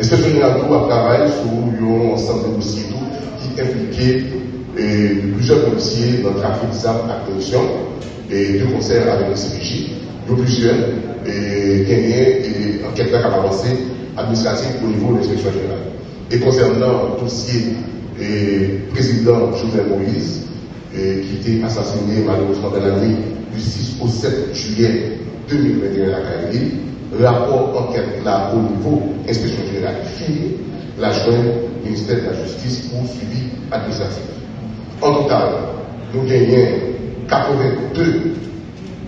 Inspection générale tout a travaillé sur un ensemble de dossiers qui impliquait plusieurs policiers dans le trafic d'armes à corruption et deux concerts avec le CPJ, de plusieurs et gagné et enquête qui avancé administratif au niveau de l'inspection générale. Et concernant le dossier du président Jovenel Moïse, qui était assassiné malheureusement dans la nuit du 6 au 7 juillet 2021 à Kaili, rapport enquête là au niveau inspection générale fini, la jointe ministère de la Justice pour suivi administratif. En total, nous gagnons 82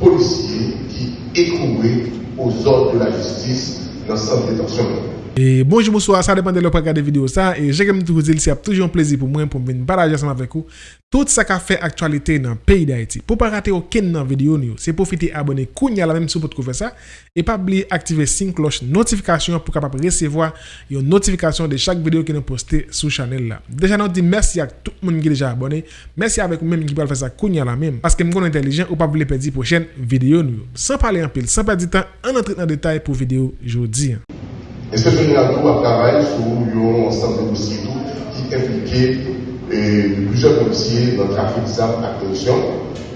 policiers qui écrouaient aux ordres de la justice dans le centre de détention. E bonjou mouswa, sa depan de lop akade video sa E jèkèm tou zil si ap toujou an plezi pou mwen pou mwen baraje asama vek ou Tout sa ka fè aktualite nan peyi da eti Pou pa rate ou ken nan video ni ou Se profite abone kounya la menm sou pot kou fè sa E pa bli aktive sin kloch notifikasyon Pou kapap resevoa yon notifikasyon de chak video ki nou poste sou chanel la Deja nou di mersi ak tout moun ki deja abone Mersi avek ou menm ki pal fè sa kounya la menm Paske m kon entelijen ou pa bli pedi pou chen video ni ou San pale an pil, san pedi tan An entrit nan detay pou video jodi Inspection générale tout a travaillé sur un ensemble de dossiers qui impliquait plusieurs policiers dans le trafic d'armes à corruption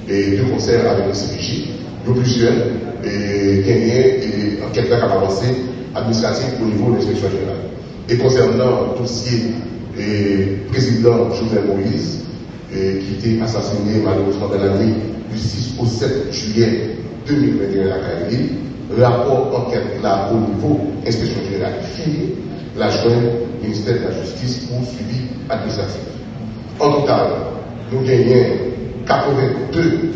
et deux concerts avec le CPJ, de plusieurs et et enquête qui a avancé administratif au niveau de l'inspection générale. Et concernant le dossier président Jovenel Moïse, qui était assassiné malheureusement dans la nuit du 6 au 7 juillet 2021 à Kaili, rapport enquête là au niveau inspection générale fini, la jointe ministère de la Justice pour suivi administratif. En total, nous gagnons 82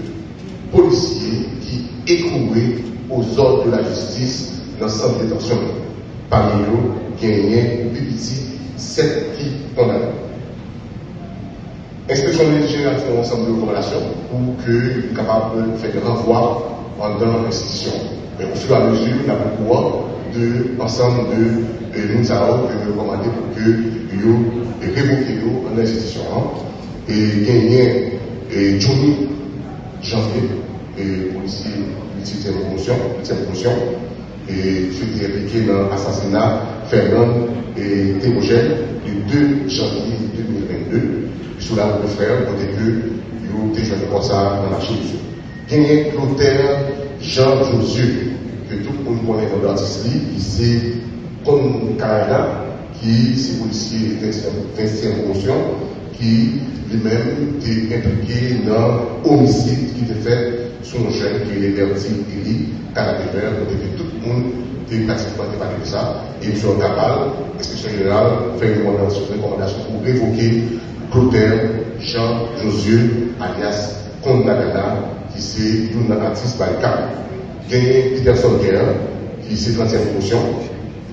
policiers qui écrouaient aux ordres de la justice dans le centre de détention. Parmi eux, gagnons petit 7 qui condamnés. L'inspection générale fait un ensemble de recommandations pour que capable de faire des renvois dans l'institution. Mais au fur et à mesure, il y a beaucoup de ensemble de nous avons recommandé pour que nous révoquions en institution. Et gagner et Johnny Janvier, et policier de promotion, promotion, et ceux qui impliqué dans l'assassinat Fernand et Théogène le 2 janvier 2022, sous la de frère, pour que nous avons comme ça dans l'archive. Gagner Clotaire Jean Josué, que tout le monde connaît dans l'artiste, qui c'est comme Canada, qui c'est policier d'intervention, qui lui-même est impliqué dans l'homicide qui était fait sur un jeune qui est Bertie Eli, Canada, que tout le monde est pratiquement débattu de ça. Et M. Cabal, l'inspection générale, fait une recommandation pour révoquer Clotaire Jean Josué, alias Comte qui c'est le cap. Gagné Peterson Guerre, qui c'est 30e promotion,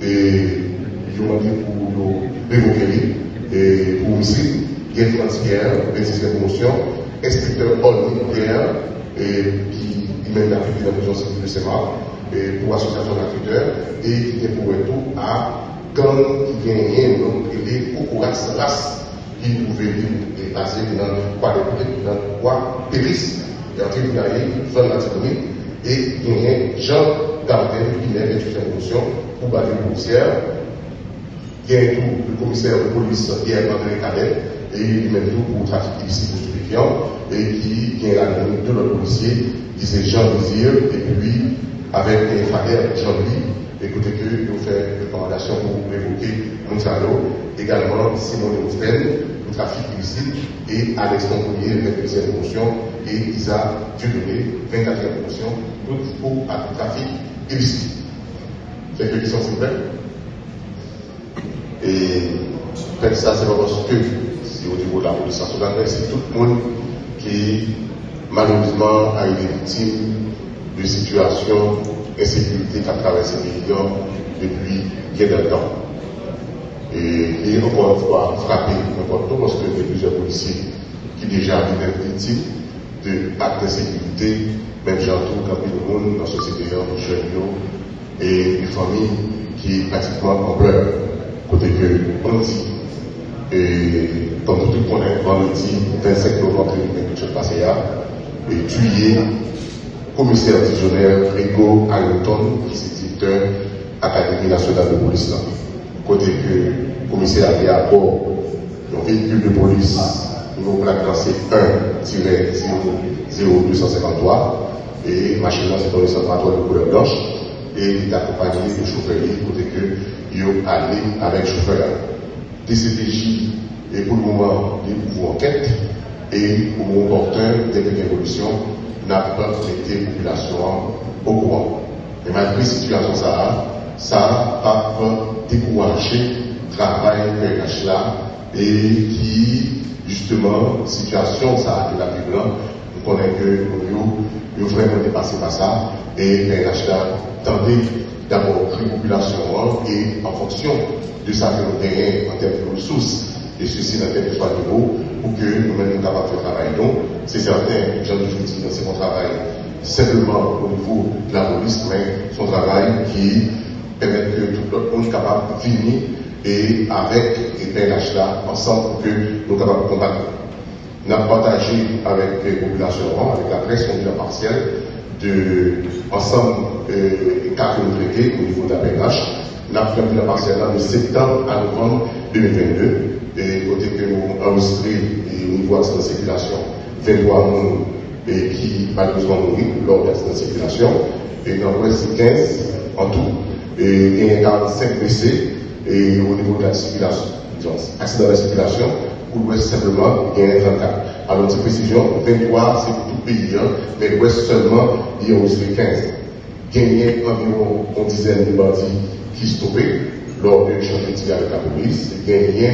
et ils ont demandé pour révoquer et pour ici, Guerre France Guerre, 26e promotion, inspecteur Paul Guerre, qui mène la de la prison civile de SEMA, pour association d'acteurs, et qui est pour tout à quand qui gagne un nom appelé Kokoras Ras, qui pouvait être passé dans quoi dans quoi Péris, et en tribunal, zone l'antinomie, et il y a Jean Gardin qui est étudiant en fonction pour bataille policière. Il y a tout le commissaire de police Pierre André Cadet et il met tout pour trafic illicite de stupéfiants et qui a la de policier qui c'est Jean Désir et puis avec les frères Jean-Louis écoutez que nous faisons une recommandation pour évoquer Monsalvo, également Simone Osten, le trafic illicite, et Alex Montpellier, 22e promotion, et Isa Dieudonné, 24e promotion, pour le trafic illicite. C'est s'il vous plaît. Et ça, c'est pas parce que, si au niveau de la police nationale, c'est tout le monde qui, malheureusement, a été victime de situations d'insécurité qui a traversé le depuis bien de temps. Et, et encore une fois, frappé parce qu'il y a plusieurs policiers qui déjà été victimes d'actes d'insécurité, même j'entends quand le monde dans la société, jeunes et une famille qui est pratiquement en pleurs. Côté que on dit, et comme tout le monde vendredi 25 novembre 2020, passé là, et tué commissaire divisionnaire Rigo Hamilton, qui est directeur Académie nationale de police. côté que commissaire avait à bord véhicule de police, nous plaque dans C1-0253, et machine c'est dans le centre de couleur blanche, et il est accompagné de chauffeur côté que il allé avec chauffeur. DCPJ est pour le moment des pouvoirs enquête, et pour mon porteur des évolutions, n'a pas traité la population au courant. Et malgré la situation, ça, ça n'a pas découragé le travail PNH là et qui, justement, situation, ça a été la plus grande. Nous connaissons que nous avons vraiment dépassé par ça et PNH là tendait d'abord la population et en fonction de sa que en termes de ressources et ceci dans tel que soit niveau pour que nous-mêmes nous capables de faire travail. Donc, c'est certain, Jean dis, c'est mon travail simplement au niveau de la police, mais son travail qui permet que tout le monde soit capable de finir et avec les PNH là, ensemble pour que nous sommes capables de combattre. Avons partagé avec les populations, avec la presse la partielle, de ensemble euh, quatre traités au niveau de la PNH. Avons fait la partielle de septembre à novembre 2022 et côté que nous avons enregistré au niveau de la circulation 23 monde et qui malheureusement mouru lors de la circulation et dans l'ouest 15 en tout et il y a 45 blessés et au niveau de la circulation accident de la circulation pour l'ouest simplement il y a 34 alors précision 23 c'est pour tout pays hein, mais l'ouest seulement il y a enregistré 15 il y a environ une dizaine de bandits qui stoppaient lors de l'échange de avec la police il y a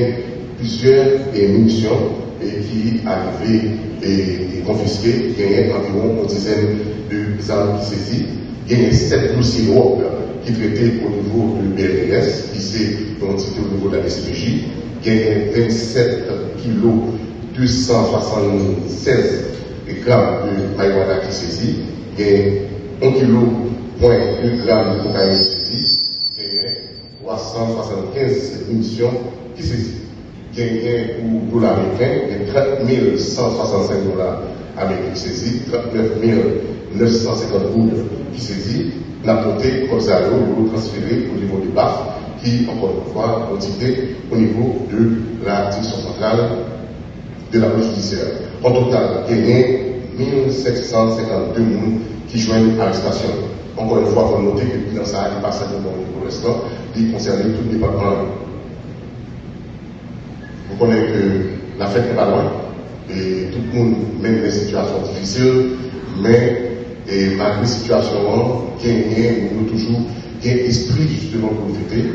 plusieurs munitions et qui arrivaient et, et confisquées. Il y a environ une dizaine de armes qui saisies. Il y a sept dossiers lourds qui traitaient au niveau du BRDS, qui s'est identifié au niveau de la SPJ. A 27 kilos 276 grammes de marijuana qui saisit. A 1 kg, point 2 grammes de cocaïne. Il y a 375 munitions qui saisit gagné pour dollars américains, a 30 165 dollars américains qui saisis, 39 950 gouttes qui saisis, n'a porté comme ça, nous transféré au niveau du BAF, qui, encore une fois, ont été au niveau de la direction centrale de la police judiciaire. En total, il y a 1752 personnes qui joignent l'arrestation. Encore une fois, il faut noter que bilan ça n'est pas simplement pour l'instant, il concerne tout le département vous connaissez que la fête n'est pas loin et tout le monde mène des situations difficiles, mais malgré la situation, il nous toujours un esprit justement pour fêter.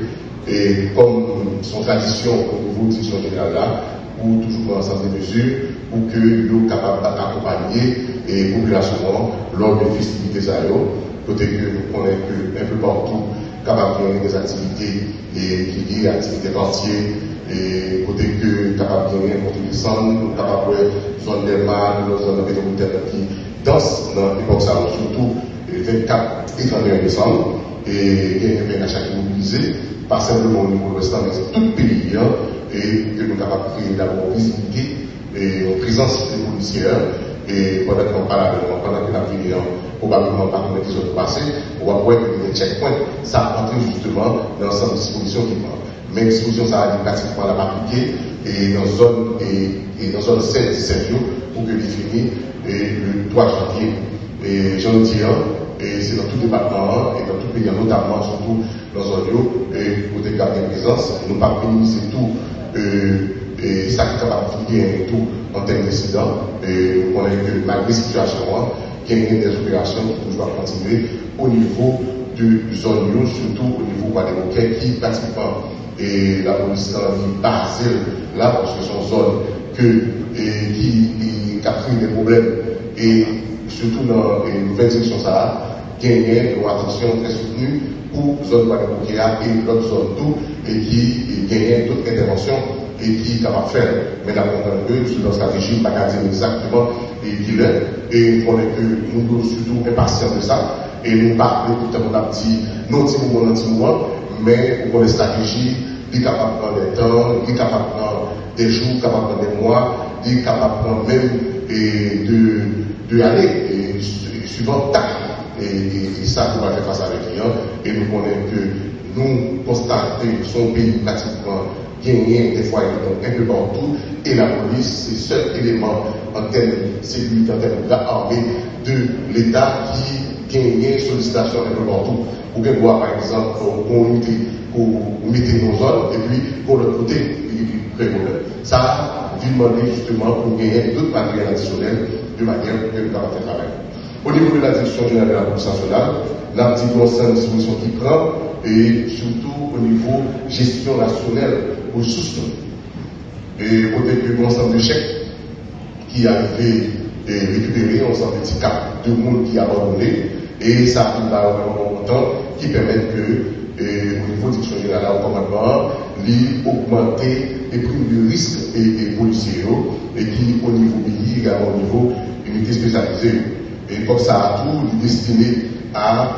Et comme son tradition au niveau de direction générale là, pour toujours ensemble des mesures pour que nous capables d'accompagner les populations lors des festivités aéro, côté que nous connaissons un peu partout capable de des activités et qui liées à l'activité quartier et côté que capable de gagner contre les centres, capable de zone des mâles, zone métropolitaine qui dansent dans l'époque surtout le 24 et 31 décembre, et y a un qui mobilisé, pas simplement au niveau de l'Ouest, mais tout le pays, hein, et que nous sommes capables de créer d'abord visibilité et une présence des policiers, et pendant qu'on parle, pendant que la vie probablement comme les autres passés, on va voir que les checkpoints, ça entre justement dans l'ensemble des dispositions qui prend mais disposition ça a été pratiquement la appliquée et dans zone zone 7 17 jours pour que définir le 3 janvier. Et j'en dis et c'est dans tout département et dans tout pays, notamment surtout dans zone et pour des garder présence, nous pas minimiser tout et ça qui est capable de tout en termes d'incidents. Et on a que malgré la situation, il y a des opérations qui doivent continuer au niveau de zone surtout au niveau des qui pratiquement et la police qui passe là parce que c'est une zone que, qui, a créé des problèmes et surtout dans les nouvelles directions ça gagner une attention très soutenue pour zone Guadeloupe et l'autre zone tout et qui gagne toute intervention et qui de faire. Mais la comprendre sur la stratégie, pas dire exactement et qui l'est. Et on est que nous surtout impatients de ça. Et nous parlons tout le temps, dit, non, petit mouvement, non, petit mouvement, mais pour les stratégies, il est capable de prendre des temps, est capable de prendre des jours, capable de prendre des mois, est capable de prendre même et de, de aller et, suivant tac. Et, ça, on va faire face avec clients. Et nous connaissons que nous constatons son pays pratiquement gagné des fois un peu partout, et la police, c'est le seul élément en termes de sécurité, en termes d'armée de l'État qui gagne sollicitation un peu partout. Vous pouvez voir par exemple pour unité pour mettre nos zones et puis pour le côté, Ça, il demander justement pour gagner d'autres matériels additionnels de manière que nous avons travail. Au niveau de la direction générale de la police nationale, l'article concerne disposition qui prend et surtout au niveau gestion rationnelle ressources. Et côté que l'ensemble de chèques qui a été récupéré, on s'en petit cap de monde qui a abandonné et ça arrive à un montant qui permet que au niveau de direction générale au commandement, augmenter les primes de risque et, et policiers et qui au niveau pays également au niveau unité spécialisée. Et comme ça tout destiné à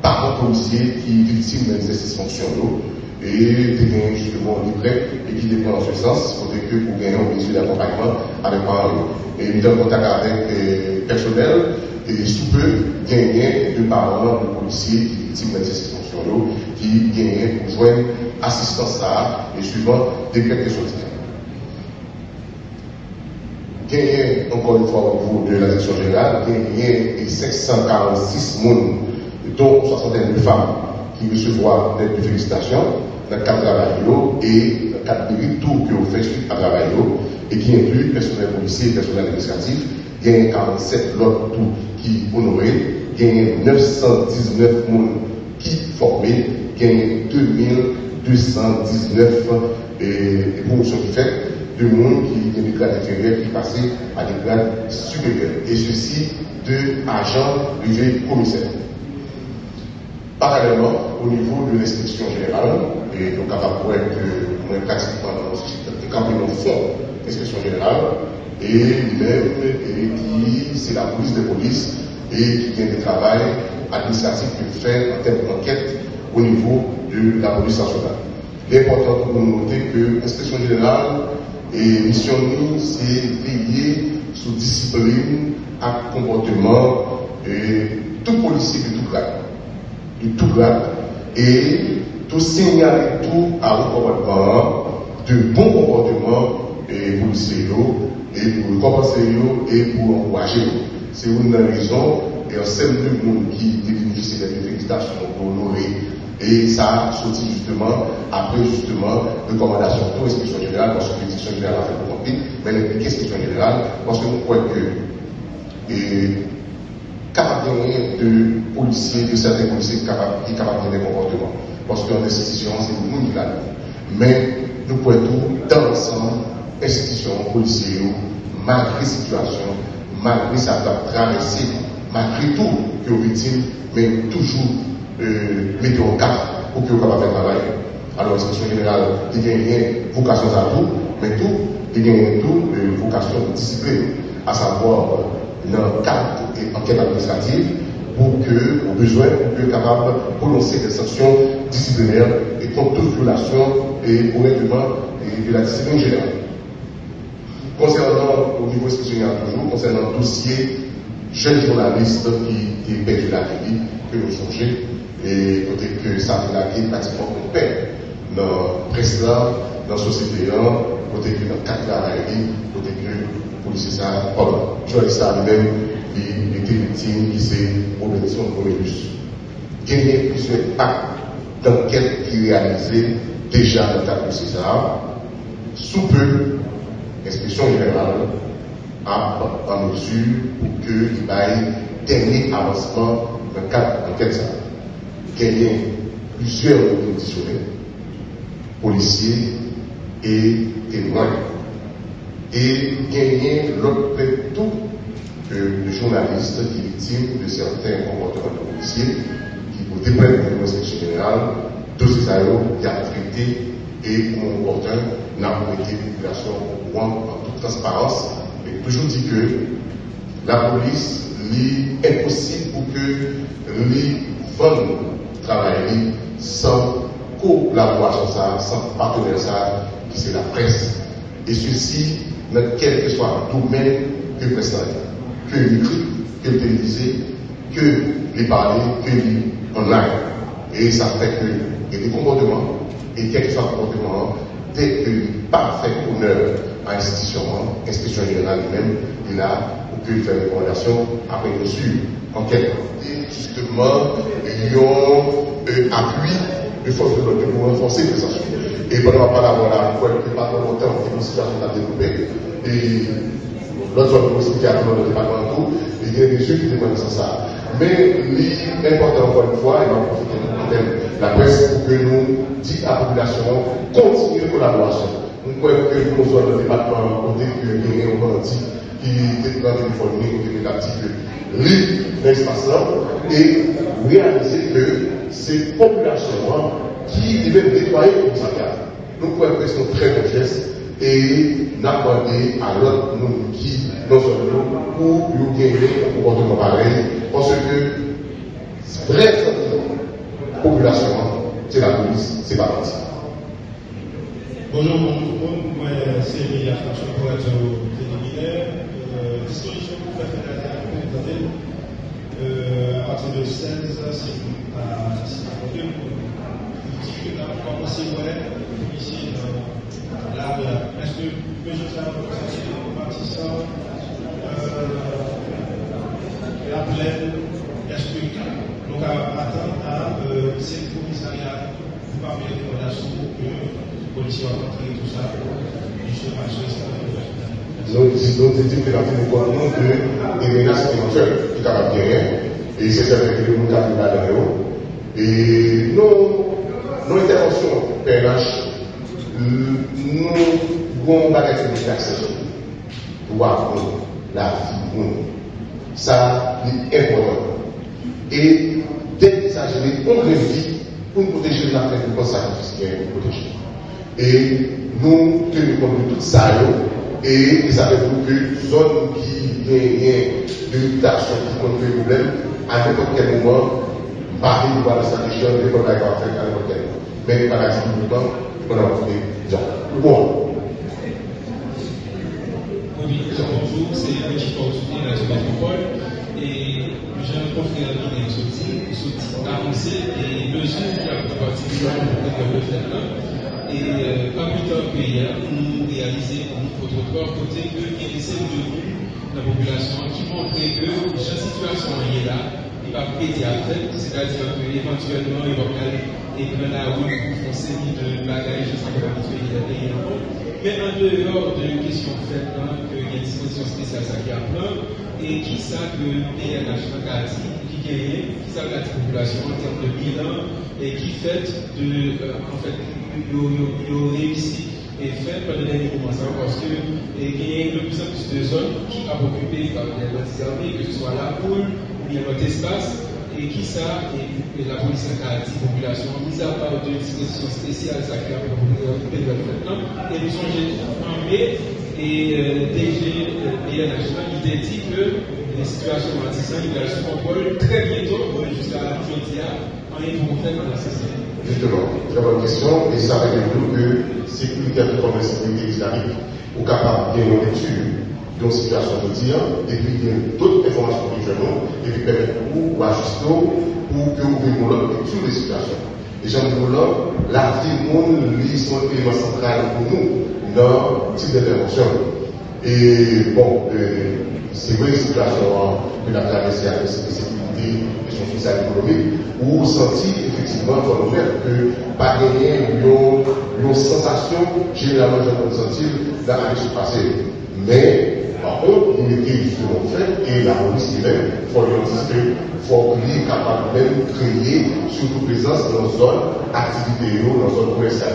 parents policiers qui victimes des exercices fonctionnels et qui gagnent justement livré et qui dépend dans ce sens, pour que vous gagnez un mesure d'accompagnement avec parents et nous en contact avec le personnel et sous peu gagner de parents de policiers qui victimes d'exercices fonctionnels qui gagnent pour joindre assistance à et suivant des de soutien. Gagner, encore une fois, au niveau de la direction générale, gagner 546 personnes, dont 61 femmes, qui recevront des félicitations dans le cadre de travail et dans le cadre de tout que vous faites suite à travail et qui inclut personnel policier et personnel administratif. A 47 autres tout qui y a 919 personnes qui formés, a 2219 et promotions qui faites de monde qui est des grades inférieurs qui passaient à des grades supérieurs. Et ceci de agents privés commissaires. Parallèlement, au niveau de l'inspection générale, et donc à voir que moins pratiquement dans le campé dans fond l'inspection générale, et même qui c'est la police de police et qui vient de travail administratif que fait en termes d'enquête au niveau de la police nationale. L'important pour nous noter que l'inspection générale et mission nous, c'est veiller sur discipline, à comportement et tout policier de tout grade de tout grade et tout signaler tout à recommandement de bon comportement et le et pour compenser et pour encourager. C'est une raison et un de monde qui bénéficie des félicitations pour honorer. Et ça a sorti justement après justement recommandations pour l'inspection générale, parce que l'inspection générale a fait pour compris, mais l'inspection générale, parce que nous croyons que capable de policiers, de certains policiers qui capables de des comportements. Parce qu'en institution, c'est le monde qui l'a Mais nous pouvons tout, dans l'ensemble, institutions, policiers, malgré la situation, malgré sa traversée, malgré tout que aux victimes, mais toujours euh, mettre au cap pour que vous puissiez faire travail. Alors, l'institution générale, il y a une vocation à tout, mais tout, il y a une euh, vocation discipline, à savoir dans le cadre et enquête administrative pour que, au besoin, pour que capable de prononcer des sanctions disciplinaires et contre toute violation et au règlement de la discipline générale. Concernant, au niveau institutionnel toujours, concernant le dossier jeune journaliste qui, est perdu la vie, que nous songeons, et côté que ça a été pratiquement une paix dans la presse là, dans la société côté que dans le de la côté que policier ça, pardon, journaliste lui-même, il était victime qui s'est Robinson Cornelius. Il y a plusieurs actes d'enquête qui réalisés déjà dans le de César. Sous peu, l'inspection générale a en mesure pour qu'il y ait dernier avancement dans le cadre d'enquête. Il a plusieurs conditionnels, policiers et témoins et gagner l'autre tout que le journaliste qui est victime de certains comportements de policiers qui vous déprennent de l'inspection générale, de ces aéros qui a traité et mon opportun n'a pas été population au courant en toute transparence et toujours dit que la police est impossible pour que les ventes travaillent sans collaboration, sans partenaire, qui c'est la presse. Et ceci quel que soit domaine que le que l'écrit, que télévisé, que les parler, que les online. Et ça fait que et des comportements, et quel que soit le comportement, dès que pas fait honneur à l'institution, l'institution générale lui-même, il a pu faire une recommandation après bien sûr, en quelque et justement, ils ont appui les forces de l'ordre pour renforcer les actions. Et pendant pas d'avoir la fois que pas longtemps, une situation a développé, et l'autre zone aussi qui a dans le département, il y a des yeux qui demandent ça. Mais l'important encore une fois, et on profiter de la presse pour que nous disions à la population continuer la collaboration. Nous croyons que nous sommes dans le département côté que nous avons qui est dans le téléphone, qui est actif libre l'espace-là et réaliser que ces populations qui devaient nettoyer comme ça. Nous que c'est un très bon geste et n'accorder à l'autre nous qui non seulement pour nous gagner un comportement pareil parce que vraie population c'est la police, c'est pas parti. Bonjour, moi c'est être téléminaire. Disposition pour faire euh, à partir de 16 c'est à 52 Si je vais commencer ici là est-ce que je la plaine est-ce que donc à attendre à euh, c'est le commissariat. Pour parler des relations que les policiers ont rencontré tout ça. Ça que la fin que des menaces éventuelles qui de rien. Et c'est certain que nous avons là Et nos, interventions PNH, nous avons un bagage de l'accès pour apprendre la vie. Ça est important. Et dès qu'il s'agit de vie pour protéger la qui est protéger. Et nous tenons compte de tout ça. Et dire que zone qui gagne de mutation qui pose des problèmes, à n'importe quel moment, Paris va de sa région, des problèmes faire à n'importe quel. Mais par exemple, le temps, on a trouvé gens. Bon. Bonjour, c'est Fortuné, la. Et j'ai un qui le là. Et pas plus tard que hier, nous réalisons notre propre côté qu'il y a des de la population qui montraient que chaque situation est là, il va péter à tête, c'est-à-dire qu'éventuellement, il va aller et prendre la route pour foncer de bagages, je sais pas habitué à payer Mais en dehors de question faite, hein, qu'il y a une disposition spéciale ça qui plein, et qui ça que PNH qui gagne, qui ça la population en termes de bilan, et qui fait de, euh, en fait, réussi et fait pendant les moments parce que il y a de plus en plus de zones qui sont occupées par les armées, que ce soit la poule ou bien notre espace, et qui ça, et, la police a dit population, mis à part de dispositions spéciales, ça qui a occupé maintenant, et nous sommes armés et euh, DG et il dit que les situations antisans, il a contrôle très bientôt, jusqu'à en pour la société. Justement, très bonne question, et ça veut dire que sécurité comme la sécurité islamique, ou capable de lecture d'une situation de dire, et puis il y a d'autres informations nous et puis permettre pour ajuster pour que vous puissiez l'autre lecture des situations. Et j'en là, la vie monde, lit son élément central pour nous dans le type d'intervention. Et bon, euh, c'est vrai, situation que la traversée sécurité et son social économique, où vous sentez effectivement dans le que pas gagner une sensation généralement senti dans l'année passée. Mais par contre, il était justement fait et la police elle-même, il faut lui anticiper, il faut qu'il est capable même de créer, surtout présence dans zone activité, dans zone commerciale,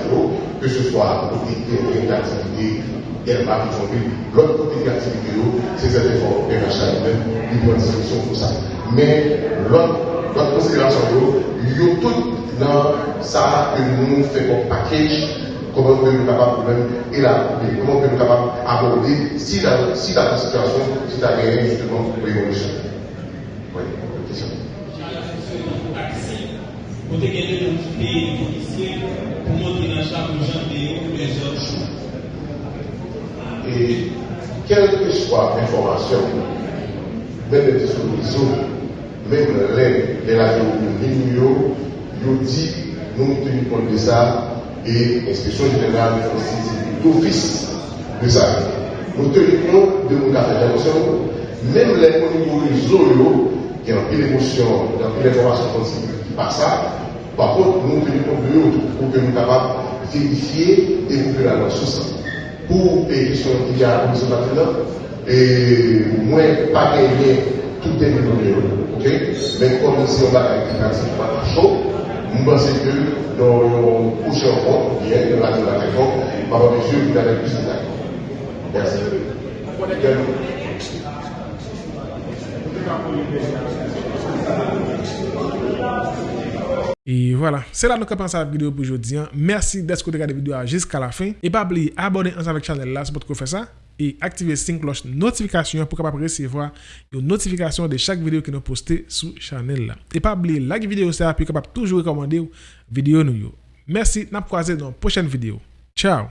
que ce soit côté d'activité, d'herbe qui sont l'autre côté d'activité, c'est cette effort PNH lui-même, il prend solution pour ça. Mais l'autre considération, il y a tout dans ça que nous faisons comme package, comment nous sommes capables même élaborer, comment nous sommes capables d'aborder si la, si la situation, si la guerre justement révolution. Oui, question. Pour te gagner dans pays policiers, pour monter dans chaque gens les autres Et quelle que soit l'information, même les réseaux, même radios, les numéros, nous dit nous tenons compte de ça et l'inspection générale fait d'office de ça. Nous tenons compte de nos cafés même les au réseau, qui ont pris l'émotion, qui ont pris l'information qui passe ça, par contre, nous tenons compte de eux pour que nous soyons capables de vérifier et que la loi soit Pour les questions qu'il y a la maintenant, et moi, pas gagner tout est minoré, ok? Mais comme si on va avec un pas chaud, je pense que dans le prochain compte, bien, dans la réforme, par monsieur, vous avez plus de Merci. Et voilà, c'est là que nous commençons la vidéo pour aujourd'hui. Merci d'être regardé la vidéo jusqu'à la fin. Et pas oublier abonner ensemble avec la chaîne là, c'est pour faire ça. Et activer la cloche notification pour recevoir une notification de chaque vidéo que nous postons sur la chaîne là. Et pas oublier like vidéo ça pour capable toujours recommander vidéo nous. Merci, n'a croisé dans la prochaine vidéo. Ciao